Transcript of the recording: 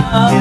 love.